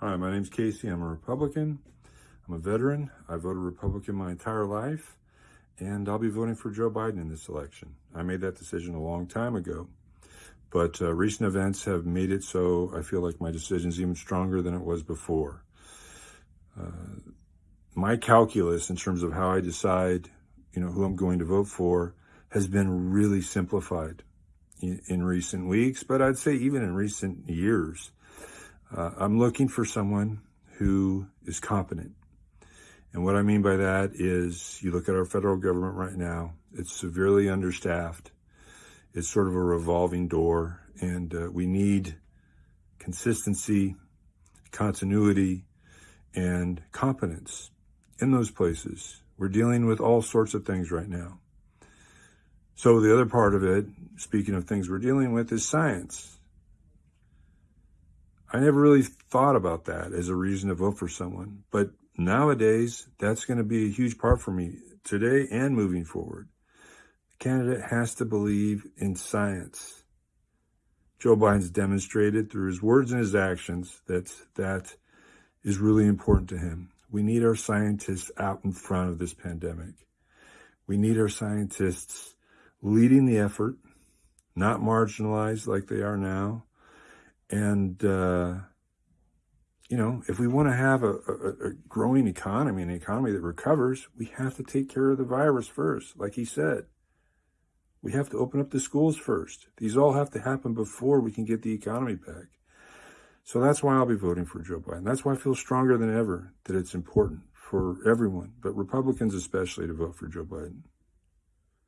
Hi, my name's Casey. I'm a Republican. I'm a veteran. I voted Republican my entire life, and I'll be voting for Joe Biden in this election. I made that decision a long time ago, but uh, recent events have made it so I feel like my decision is even stronger than it was before. Uh, my calculus in terms of how I decide, you know, who I'm going to vote for has been really simplified in, in recent weeks, but I'd say even in recent years. Uh, I'm looking for someone who is competent. And what I mean by that is you look at our federal government right now, it's severely understaffed. It's sort of a revolving door, and uh, we need consistency, continuity, and competence in those places. We're dealing with all sorts of things right now. So the other part of it, speaking of things we're dealing with, is science. I never really thought about that as a reason to vote for someone. But nowadays, that's going to be a huge part for me today and moving forward. The candidate has to believe in science. Joe Biden's demonstrated through his words and his actions that that is really important to him. We need our scientists out in front of this pandemic. We need our scientists leading the effort, not marginalized like they are now, and, uh, you know, if we want to have a, a, a, growing economy, an economy that recovers, we have to take care of the virus first, like he said. We have to open up the schools first. These all have to happen before we can get the economy back. So that's why I'll be voting for Joe Biden. That's why I feel stronger than ever that it's important for everyone, but Republicans especially, to vote for Joe Biden.